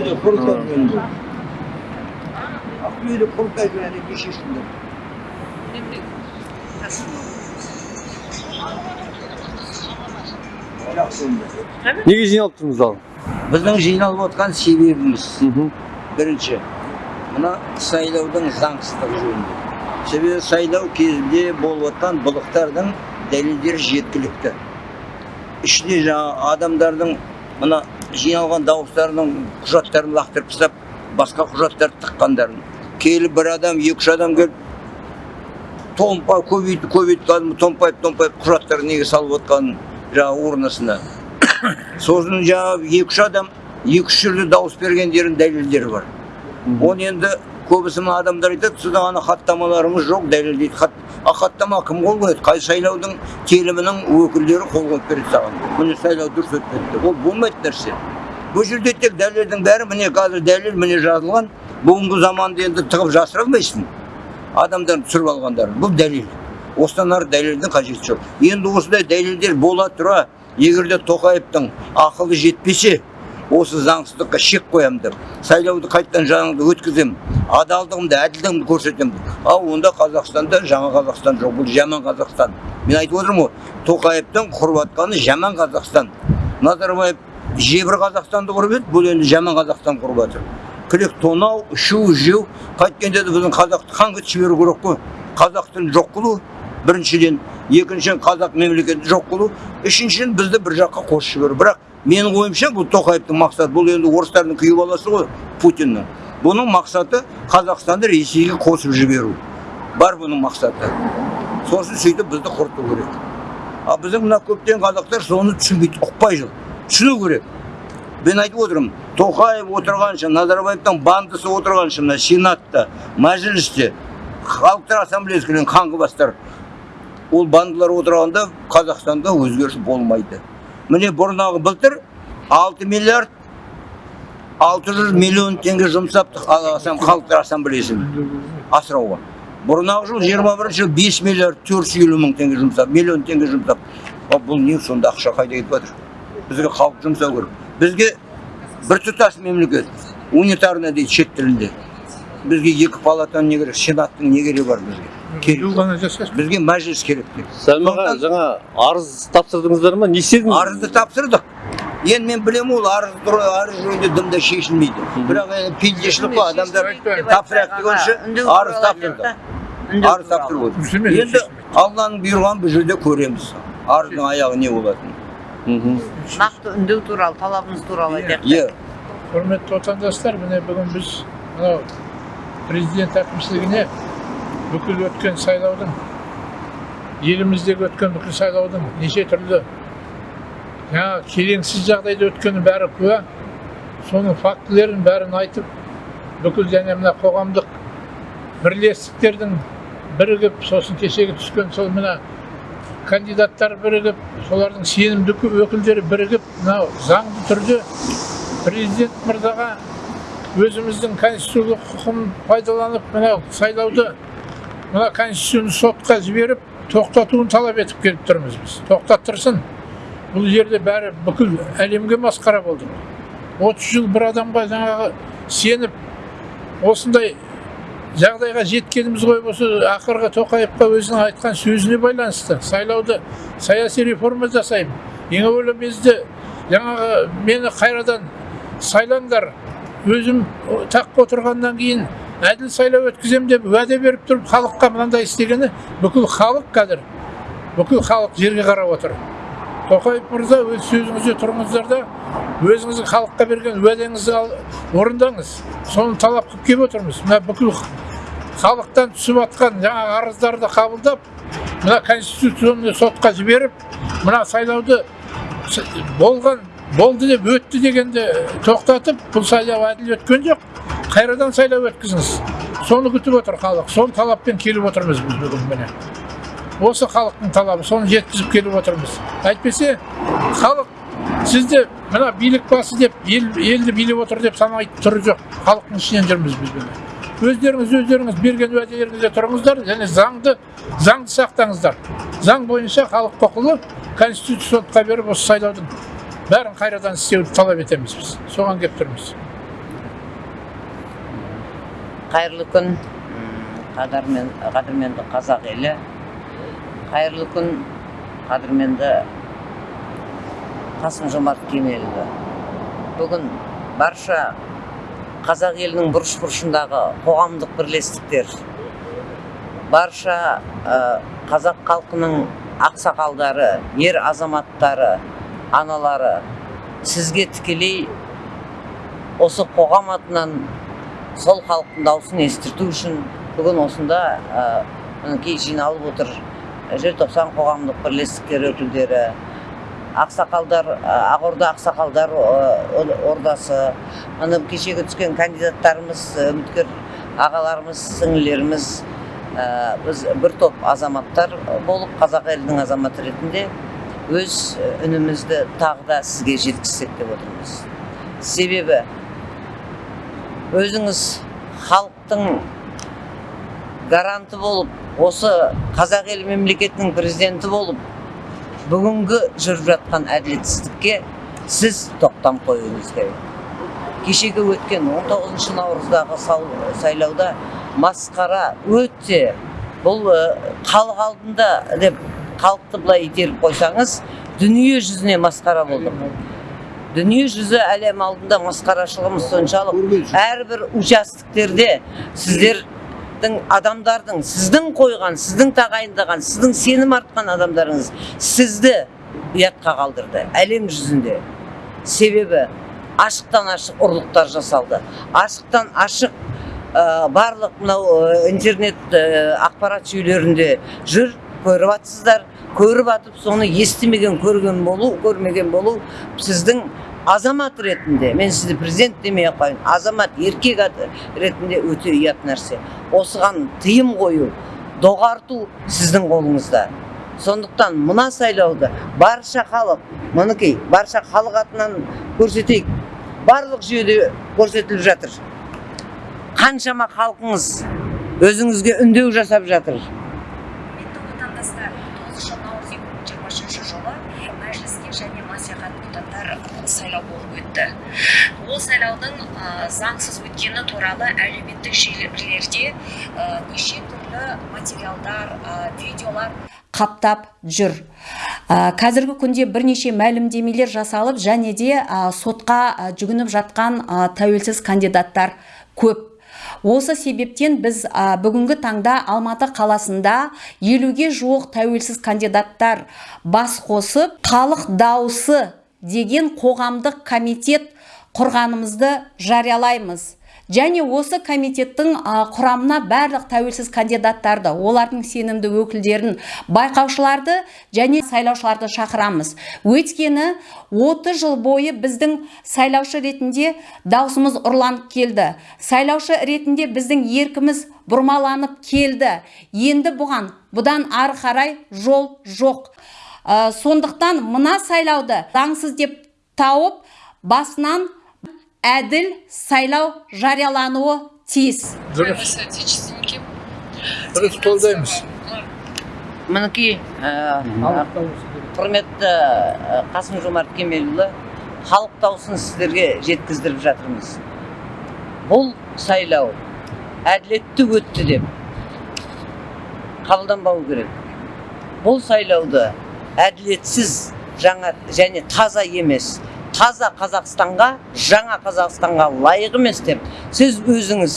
ақтөбеде онда неге жиналып тұрмыз ал біздің жиналып отқан себебіміз бірінші мына сайлаудың заңсыздығы жөнінде себебі сайлау кезінде болып отқан былықтардың дәлелдері жеткілікті ішіне жаңа адамдардың мына жиналған дауыстарының құжаттарын лақтырып тастап басқа құжаттарды тыққандарын. Келіп бір адам екі үш адам келіп томпа көбейтіп көбейтіп кәдімгі томпайып томпайып құжаттар неге салып отқанын жаңағы урнасына. Сосын жаңағы екі үш адам екі үш жерде дауыс бергендерінің дәлелдері бар. Оны енді көбісі мына адамдар айтады сіздің ана хаттамаларыңыз жоқ дәлелдейді хат а хаттама кім қол қояды қай сайлаудың телімінің өкілдері қол қойып береді саған міне сайлау дұрыс өтпеді деп ол болмайтын нәрсе бұл жерде тек дәлелдің бәрі міне қазір дәлел міне жазылған бүгінгі заманды енді тығып жасыра алмайсың адамдардың түсіріп алғандарын бұл дәлел осыдан ары дәлелдің қажеті жоқ енді осындай дәлелдер бола тұра егер де тоқаевтың ақылы жетпесе осы заңсыздыққа шек қоямын деп сайлауды қайтадан жаңағыдай өткіземін адалдығымды әділдігімді көрсетемін. Ал онда қазақстанда жаңа қазақстан жоқ бұл жаман қазақстан. Мен айтып отырмын ғой тоқаевтың құрып жатқаны жаман қазақстан. Назарбаев жебір қазақстанды құрып еді бұл енді жаман қазақстан құрып жатыр. Күлек тонау ішу жеу қайткенде де біздің қазақты қанға жіберу керек қой. Қазақ тілін жоқ қылу біріншіден екіншіден қазақ мемлекетін жоқ қылу үшіншіден бізді бір жаққа қосып жіберу бірақ менің ойымша бұл тоқаевтың мақсаты бұл енді орыстардың күйеу баласы ғой путиннің. Бұның мақсаты қазақстанды ресейге қосып жіберу. Бар бұның мақсаты. Сосын сөйтіп бізді құрту керек. Ал біздің мына көптеген қазақтар соны түсінбейді ұқпай жүр. Түсіну керек. Мен айтып отырмын тоқаев отырғанша назарбаевтың бандысы отырғанша мына сенатта мәжілісте халықтар ассамблеясы қаңғыбастар. Ол бандалар отырғанда қазақстанда өзгеріс болмайды. Міне бұрнағы былтыр 6 миллиард 600 миллион теңге жұмсапты халықтар ассамблеясын асырауға. Бұрнағы жыл 21 жыл 5 миллиард 450 мың теңге жұмсап миллион теңге жұмсап. Бұл не сонда ақша қайда кетіп жатыр? Бізге халық жұмсау керек. Бізге біртұтас мемлекет унитарный дейді шет тілінде. Бізге екі палатаның не керек сенаттың не керегі бар бізге? Керек бізге мәжіліс керек деп сәлім аға жаңа арыз тапсырдыңыздар ма? Не істедіңіз? Арызды тапсырдық. Енді мен білемін ол арыз арыз жөнінде дымда шешілмейді. Бірақ енді пендешілік қой адамдар тапсырайық дегенше арыз тапсырдық. арыз тапсырып енді алланың бұйырғанын бұл жерде көреміз. Арыздың аяғы не болатынын. Нақты үндеу туралы талабыңыз туралы айтайық. Иә. Құрметті отандастар міне бүгін біз мынау президент әкімшілігіне бүкіл өткен сайлаудың еліміздегі өткен бүкіл сайлаудың неше түрлі жаңағы келеңсіз жағдайда өткені бәрі куә. Соның фактілерін бәрін айтып бүкіл және мына қоғамдық бірлестіктердің бірігіп сосын кешегі түскен сол мына кандидаттар бірігіп солардың сенімді өкілдері бірігіп мынау заңды түрде президент мырзаға өзіміздің конституциялық құқығын пайдаланып мынау сайлауды мына конституцияны сотқа жіберіп тоқтатуын талап етіп келіп тұрмыз біз. Тоқтаттырсын. Бұл жерде бәрі бүкіл әлемге масқара болды. Отыз жыл бір адамға жаңағы сеніп осындай жағдайға жеткеніміз ғой осы ақырғы тоқаевқа өзінің айтқан сөзіне байланысты. Сайлауды саяси реформа жасаймын. Ең әуелі бізді жаңағы мені қайрадан сайлаңдар. Өзім таққа отырғаннан кейін әділ сайлау өткіземін деп уәде беріп тұрып халыққа мынандай істегені бүкіл халық қазір бүкіл халық жерге қарап отыр. Тоқаев мырза өз сөзіңізде тұрыңыздар да өзіңіздің халыққа берген уәдеңізді орындаңыз. Соны талап қылып келіп отырмыз. Мына бүкіл халықтан түсіп жатқан жаңағы арыздарды қабылдап мына конституционный сотқа жіберіп мына сайлауды болған болды деп өтті дегенді тоқтатып бұл сайлау әділ өткен жоқ. Қайрадан сайлау өткізіңіз соны күтіп отыр халық сол талаппен келіп отырмыз біз бүгін міне осы халықтың талабы соны жеткізіп келіп отырмыз әйтпесе халық сізді мына билік басы деп ел, елді билеп отыр деп санайтын түрі жоқ халықтың ішінен жүрміз біз міне өздеріңіз өздеріңіз берген уәделеріңізде тұрыңыздар және заңды заңды сақтаңыздар заң бойынша халық құқылы конституция сотқа беріп осы сайлаудың бәрін қайрадан істеуді талап етеміз біз соған келіп тұрмыз қайырлы күн. Қадірмен қадірменді қазақ елі. Қайырлы күн қадірменді қасым жомарт кемелұлы. Бүгін барша қазақ елінің бұрыш бұрышындағы қоғамдық бірлестіктер барша ә, қазақ халқының ақсақалдары ер азаматтары аналары сізге тікелей осы қоғам атынан сол халықтың дауысын естірту үшін бүгін осында мінекей жиналып отыр. Желтоқсан қоғамдық бірлестіктері өкілдері ақсақалдар ақорда ақсақалдар ордасы міне кешегі түскен кандидаттарымыз үміткер ағаларымыз сіңлілеріміз ә, біз бір топ азаматтар болып қазақ елінің азаматы ретінде өз үнімізді тағы да сізге жеткізсек деп отырмыз. Себебі өзіңіз халықтың гаранты болып осы қазақ елі мемлекетінің президенті болып бүгінгі жүріп жатқан әділетсіздікке сіз тоқтам қоюыңыз керек. Кешегі өткен 19 наурыздағы сайлауда масқара өте бұл э, халық алдында деп халықты былай итеріп қойсаңыз дүние жүзіне масқара болдық дүние жүзі әлем алдында масқарашылығымыз соншалық әрбір участоктерде сіздердің адамдардың сіздің қойған сіздің тағайындаған сіздің сенім артқан адамдарыңыз сізді ұятқа қалдырды. Әлем жүзінде себебі ашықтан ашық ұрлықтар жасалды. Ашықтан ашық ә, барлық мынау ә, интернет ә, ақпарат жүйелерінде жүр. Көріп жатсыздар көріп атып соны естімеген көрген болу көрмеген болу сіздің азамат ретінде мен сізді президент демей ақ қояйын азамат еркек ретінде өте ұят нәрсе. Осыған тыйым қою доғарту сіздің қолыңызда. Сондықтан мына сайлауды барша халық мінекей барша халық атынан көрсетейік. Барлық жүйеде көрсетіліп жатыр. Қаншама халқыңыз өзіңізге үндеу жасап жатыр құрметті отандастар тоғызыншы наурыз екі мың жиырма үшінші жылы мәжіліске және мәслихат депутаттар сайлау болып өтті ол сайлаудың заңсыз өткені туралы әлеуметтік желілерде неше түрлі материалдар видеолар қаптап жүр. Қазіргі күнде бірнеше мәлімдемелер жасалып және де сотқа жүгініп жатқан тәуелсіз кандидаттар көп. Осы себептен біз бүгінгі таңда алматы қаласында елуге жуық тәуелсіз кандидаттар бас қосып халық дауысы деген қоғамдық комитет құрғанымызды жариялаймыз. Және осы комитеттің құрамына барлық тәуелсіз кандидаттарды олардың сенімді өкілдерін байқаушыларды және сайлаушыларды шақырамыз. Өйткені 30 жыл бойы біздің сайлаушы ретінде даусымыз ұрланып келді. Сайлаушы ретінде біздің еркіміз бұрмаланып келді. Енді бұған бұдан ары қарай жол жоқ. Сондықтан мына сайлауды заңсыз деп тауып басынан әділ сайлау жариялануы тиіс. Дұрыс. Дұрыс қолдаймыз. мінекей құрметті қасым жомарт кемелұлы халық дауысын сіздерге жеткіздіріп жатырмыз. Бұл сайлау әділетті өтті деп қабылданбау керек. Бұл сайлауды әділетсіз жаңа және таза емес таза қазақстанға жаңа қазақстанға лайық емес деп сіз өзіңіз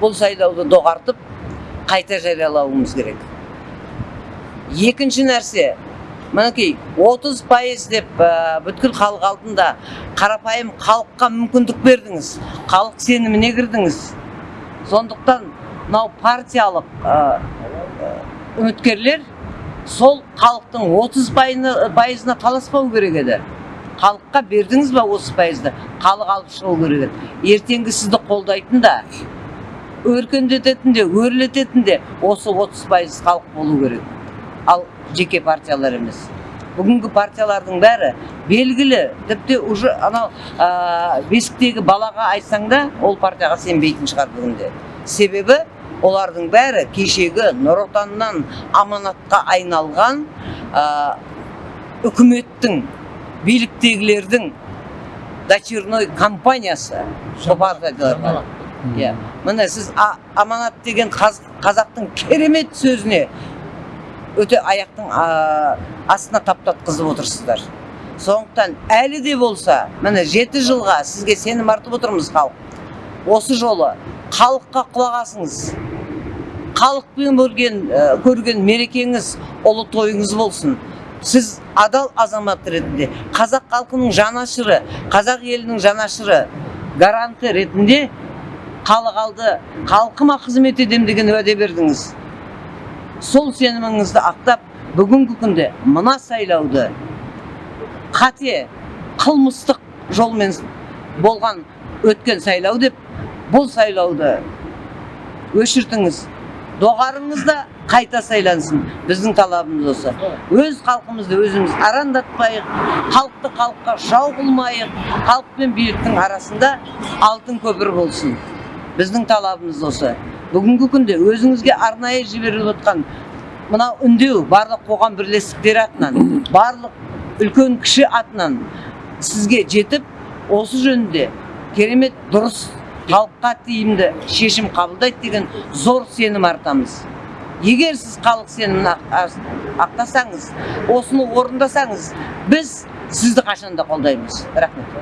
бұл сайлауды доғартып қайта жариялауымыз керек. Екінші нәрсе мінекей 30 пайыз деп ә, бүткіл халық алдында қарапайым халыққа мүмкіндік бердіңіз халық сеніміне кірдіңіз. Сондықтан мынау партиялық ә, үміткерлер сол халықтың 30 пайызына, пайызына таласпау керек еді. Халыққа бердіңіз ба 30 пайызды? Халық алып шығу керек. Еді ертеңгі сізді қолдайтын да өркендететін де өрлететін де осы 30 пайыз халық болу керек. Ал жеке партиялар емес. Бүгінгі партиялардың бәрі белгілі тіпті уже анау ә, бесіктегі балаға айтсаң да ол партияға сенбейтін шығар бүгінде. Себебі олардың бәрі кешегі нұр отаннан аманатқа айналған ә, үкіметтің биліктегілердің дочерной компаниясы партияларға иә. Міне сіз а- аманат деген қаз- қазақтың керемет сөзіне өте аяқтың а, астына таптатқызып отырсыздар. Сондықтан әлі де болса міне жеті жылға сізге сенім артып отырмыз халық. Осы жолы халыққа құлақ асыңыз. Халықпен көрген көрген мерекеңіз ұлы тойыңыз болсын. Сіз адал азамат ретінде қазақ халқының жанашыры қазақ елінің жанашыры гаранты ретінде халық алды. Халқыма қызмет етемін деген уәде бердіңіз. Сол сеніміңізді ақтап бүгінгі күнде мына сайлауды қате қылмыстық жолмен болған өткен сайлау деп бұл сайлауды өшіртіңіз. Доғарыңыз да қайта сайлансын біздің талабымыз осы. Өз халқымызды өзіміз арандатпайық халықты халыққа жау қылмайық халық пен биліктің арасында алтын көпір болсын. Біздің талабымыз осы. Бүгінгі күнде өзіңізге арнайы жіберіліп отқан мынау үндеу барлық қоғам бірлестіктері атынан барлық үлкен кіші атынан сізге жетіп осы жөнінде керемет дұрыс халыққа тиімді шешім қабылдайды деген зор сенім артамыз. Егер сіз халық сенімін ақ- ақ- ақтасаңыз осыны орындасаңыз біз сізді қашанда қолдаймыз. Рахмет.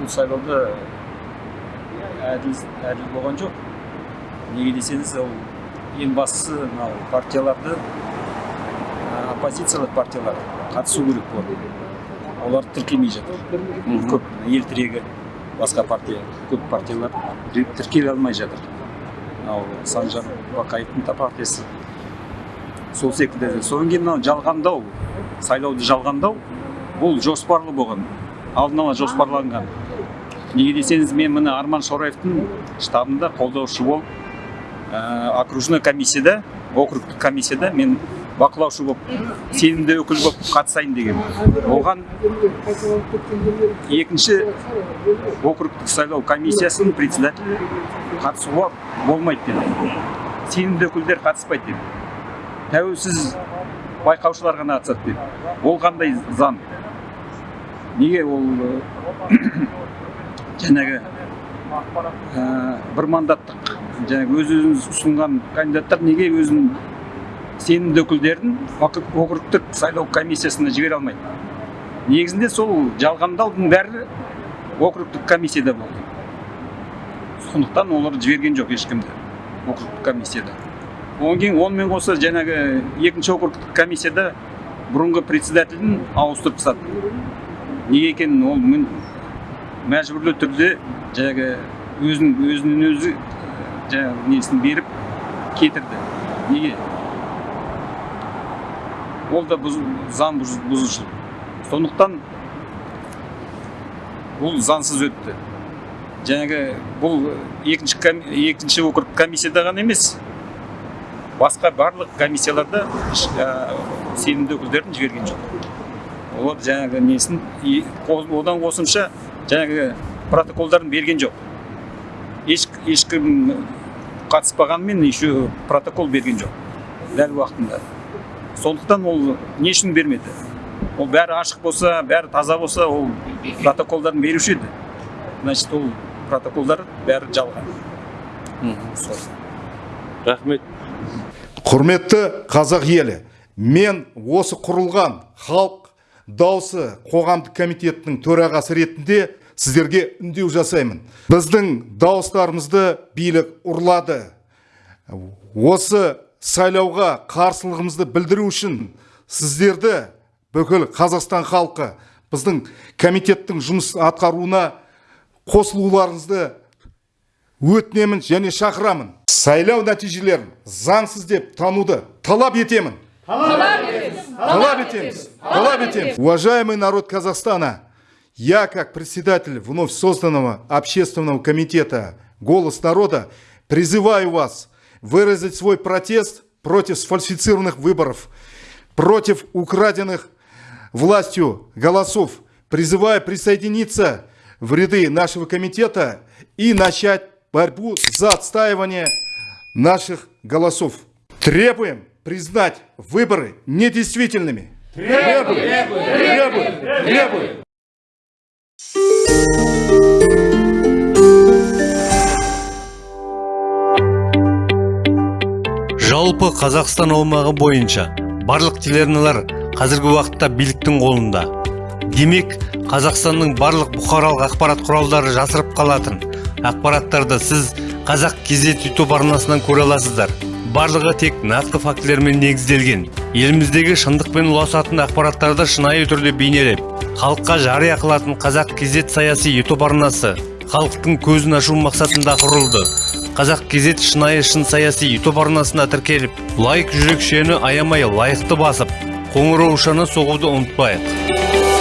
Бұл сайлауда әділ әділ болған жоқ. Неге десеңіз ол ең бастысы мынау партияларды оппозициялық партиялар қатысу керек болды олар тіркелмей жатыр. Көп ел тірегі басқа партия көп партиялар тір- тіркеле алмай жатыр. Мынау санжар бақаевтың партиясы. Сол секілді содан кейін мынау жалғандау сайлауды жалғандау бұл жоспарлы болған. Алдын ала жоспарланған. Неге десеңіз мен міне арман шораевтың штабында қолдаушы болып ә, окружной комиссияда округтік комиссияда мен бақылаушы болып сенімді өкіл болып қатысайын деген оған екінші округтік сайлау комиссиясының председателі қатысуға болмайды деді. Сенімді өкілдер қатыспайды деді. Тәуелсіз байқаушылар ғана қатысады деді. Ол қандай заң? Неге ол ы, жаңағы ә, бір мандаттық жаңағы өз өзін ұсынған кандидаттар неге өзін сенімді өкілдерін округ- округтік сайлау комиссиясына жібере алмайды? Негізінде сол жалғандаудың бәрі округтік комиссияда болды. Сондықтан олар жіберген жоқ ешкімді округтік комиссияда. Одан кейін онымен қоса жаңағы екінші округтік комиссияда бұрынғы председателін ауыстырып тастады. Неге екенін ол мен мәжбүрлі түрде жаңағы өзін өзінен өзі жаңағы несін беріп кетірді. Неге? Ол да бұз, заң бұз- бұзушылық. Сондықтан бұл заңсыз өтті. Жаңағы бұл екінші екінші округ комиссияда ғана емес басқа барлық комиссияларда сенімді өкілдерін жіберген жоқ. Олар жаңағы несін одан қосымша жаңағы протоколдарын берген жоқ. Еш ешкім қатыспағанымен еще протокол берген жоқ дәл уақытында. Сондықтан ол не үшін бермеді? Ол бәрі ашық болса бәрі таза болса ол протоколдарын беруші еді. Значит ол протоколдар бәрі жалған сол рахмет. Құрметті қазақ елі мен осы құрылған халық дауысы қоғамдық комитетінің төрағасы ретінде сіздерге үндеу жасаймын. Біздің дауыстарымызды билік ұрлады. Осы сайлауға қарсылығымызды білдіру үшін сіздерді бүкіл қазақстан халқы біздің комитеттің жұмыс атқаруына қосылуларыңызды өтінемін және шақырамын сайлау нәтижелерін заңсыз деп тануды талап етемін талап етеміз талап етеміз уважаемый народ казахстана я как председатель вновь созданного общественного комитета голос народа призываю вас выразить свой протест против сфальсифицированных выборов против украденных властью голосов призываю присоединиться в ряды нашего комитета и начать борьбу за отстаивание наших голосов. Требуем признать выборы недействительными. Требуем! Требуем! Требуем! Требуем! жалпы қазақстан аумағы бойынша барлық телеарналар қазіргі уақытта биліктің қолында демек қазақстанның барлық бұқаралық ақпарат құралдары жасырып қалатын. Ақпараттарды сіз қазақ кезет ютуб арнасынан көре аласыздар. Барлығы тек нақты фактілермен негізделген. Еліміздегі шындықпен ұласатын ақпараттарды шынайы түрде бейнелеп халыққа жария қылатын қазақ кезет саяси ютуб арнасы халықтың көзін ашу мақсатында құрылды. Қазақ кезет шынайы шын саяси ютуб арнасына тіркеліп лайк жүрекшені аямай лайықты басып қоңыраушаны соғуды ұмытпайық.